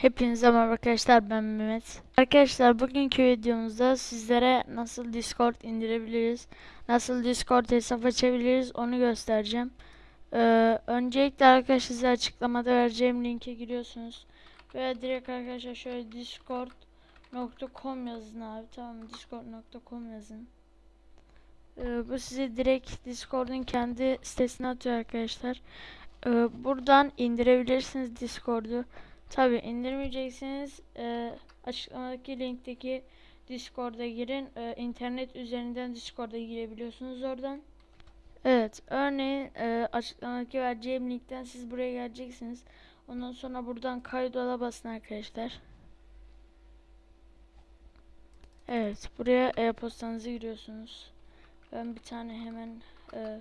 Hepinize merhaba arkadaşlar ben Mehmet. Arkadaşlar bugünkü videomuzda sizlere nasıl Discord indirebiliriz, nasıl Discord hesap açabiliriz onu göstereceğim. Ee, öncelikle arkadaşlar size açıklamada vereceğim linke giriyorsunuz. Veya direkt arkadaşlar şöyle discord.com yazın abi tamam discord.com yazın. Ee, bu sizi direkt Discord'un kendi sitesine atıyor arkadaşlar. Ee, buradan indirebilirsiniz Discord'u. Tabi indirmeyeceksiniz. E, açıklamadaki linkteki Discord'a girin. E, internet üzerinden Discord'a girebiliyorsunuz oradan. Evet, örneğin e, açıklamadaki vereceğim linkten siz buraya geleceksiniz. Ondan sonra buradan kaydola basın arkadaşlar. Evet, buraya e-postanızı giriyorsunuz. Ben bir tane hemen e,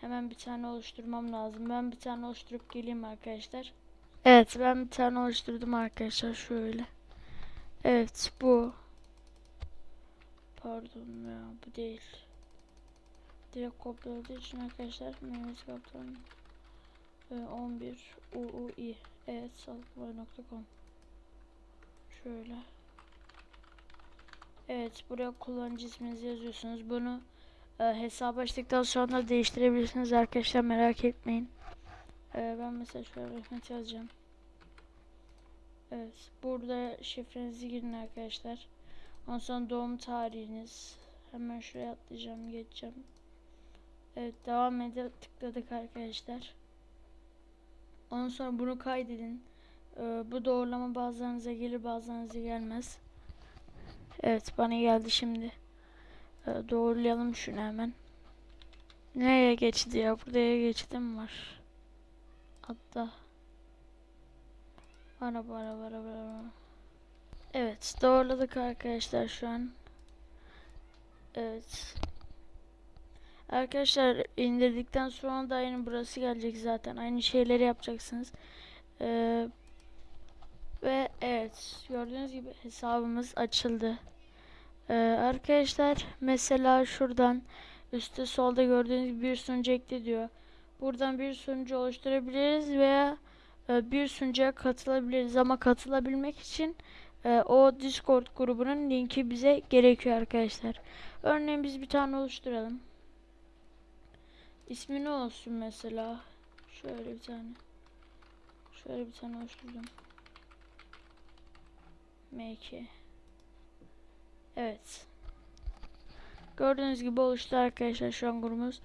hemen bir tane oluşturmam lazım. Ben bir tane oluşturup geleyim arkadaşlar. Evet ben bir tane oluşturdum arkadaşlar şöyle. Evet bu. Pardon ya bu değil. Direkt kopyaladığı için arkadaşlar Mehmet Kaptan 11 UUI evet sağlıklı.com Şöyle. Evet buraya kullanıcı isminizi yazıyorsunuz. Bunu e, hesabı açtıktan sonra değiştirebilirsiniz arkadaşlar merak etmeyin. E, ben mesela şöyle Mehmet yazacağım. Evet. Burada şifrenizi girin arkadaşlar. Ondan sonra doğum tarihiniz. Hemen şuraya atlayacağım. Geçeceğim. Evet. Devam ede tıkladık arkadaşlar. Ondan sonra bunu kaydedin. Ee, bu doğrulama bazılarınıza gelir bazılarınıza gelmez. Evet. Bana geldi şimdi. Ee, doğrulayalım şunu hemen. Nereye geçti ya? Buraya geçtim var. Hatta. Araba araba araba araba. Evet doğruladık arkadaşlar şu an. Evet. Arkadaşlar indirdikten sonra da aynı burası gelecek zaten. Aynı şeyleri yapacaksınız. Ee, ve evet gördüğünüz gibi hesabımız açıldı. Ee, arkadaşlar mesela şuradan üstte solda gördüğünüz gibi bir sunucu ekle diyor. Buradan bir sunucu oluşturabiliriz veya e, bir sunucuya katılabiliriz ama katılabilmek için e, o Discord grubunun linki bize gerekiyor arkadaşlar. Örneğin biz bir tane oluşturalım. İsmi ne olsun mesela? Şöyle bir tane. Şöyle bir tane oluşturdum. M2. Evet. Gördüğünüz gibi oluştu arkadaşlar şu an grubumuz.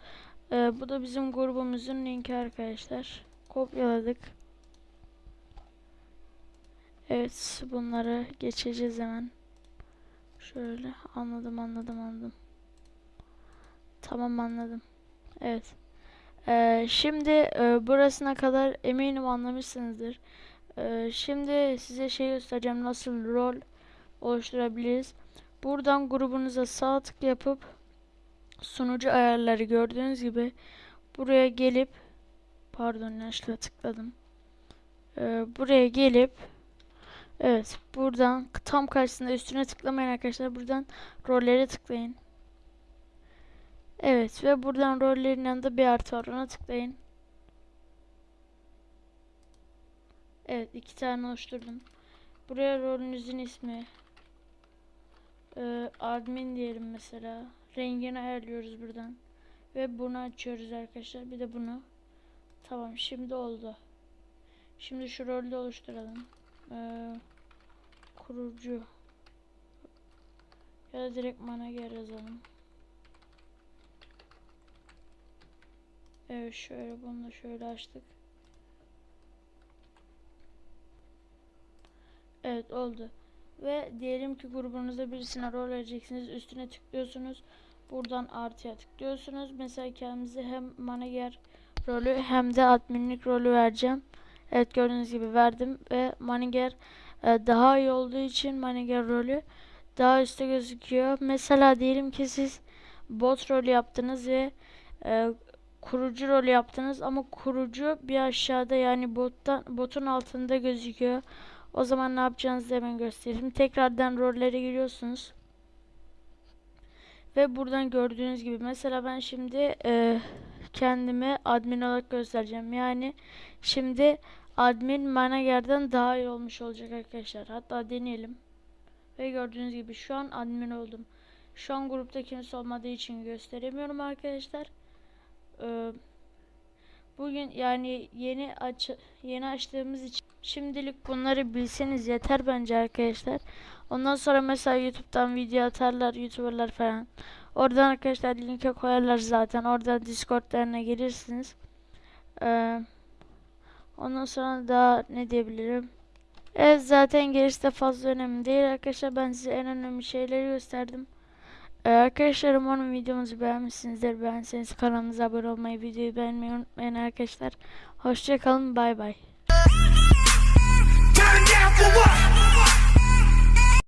Ee, bu da bizim grubumuzun linki arkadaşlar. Kopyaladık. Evet bunları geçeceğiz hemen. Şöyle anladım anladım anladım. Tamam anladım. Evet. Ee, şimdi e, burasına kadar eminim anlamışsınızdır. Ee, şimdi size şey göstereceğim nasıl rol oluşturabiliriz. Buradan grubunuza sağ tık yapıp sunucu ayarları gördüğünüz gibi buraya gelip pardon yanlışlıkla tıkladım. Ee, buraya gelip Evet buradan tam karşısında üstüne tıklamayın arkadaşlar. Buradan rollere tıklayın. Evet ve buradan rollerin yanında bir artı var ona tıklayın. Evet iki tane oluşturdum. Buraya rolünüzün ismi. Ee, admin diyelim mesela. Rengini ayarlıyoruz buradan. Ve bunu açıyoruz arkadaşlar. Bir de bunu. Tamam şimdi oldu. Şimdi şu rolü oluşturalım. Ee, kurucu ya da direkt manager yazalım. Evet şöyle bunu da şöyle açtık. Evet oldu. Ve diyelim ki grubunuzda birisine rol vereceksiniz. Üstüne tıklıyorsunuz. Buradan artıya tıklıyorsunuz. Mesela kendimize hem manager rolü hem de adminlik rolü vereceğim. Evet gördüğünüz gibi verdim ve manager e, daha iyi olduğu için manager rolü daha üstte gözüküyor. Mesela diyelim ki siz bot rolü yaptınız ve e, kurucu rolü yaptınız ama kurucu bir aşağıda yani bottan botun altında gözüküyor. O zaman ne yapacağınızı hemen göstereyim. Tekrardan rollere giriyorsunuz. Ve buradan gördüğünüz gibi mesela ben şimdi e, kendimi admin olarak göstereceğim. Yani şimdi admin manager'den daha iyi olmuş olacak arkadaşlar. Hatta deneyelim. Ve gördüğünüz gibi şu an admin oldum. Şu an grupta kimse olmadığı için gösteremiyorum arkadaşlar. Ee, bugün yani yeni aç yeni açtığımız için şimdilik bunları bilseniz yeter bence arkadaşlar. Ondan sonra mesela YouTube'dan video atarlar YouTuber'lar falan. Oradan arkadaşlar linke koyarlar zaten. Oradan Discord'larına gelirsiniz. Ee, ondan sonra daha ne diyebilirim? Evet zaten gerisi de fazla önemli değil arkadaşlar. Ben size en önemli şeyleri gösterdim. Ee, arkadaşlar umarım videomuzu beğenmişsinizdir. Beğenseniz kanalımıza abone olmayı, videoyu beğenmeyi unutmayın arkadaşlar. Hoşçakalın, bay bay. for what?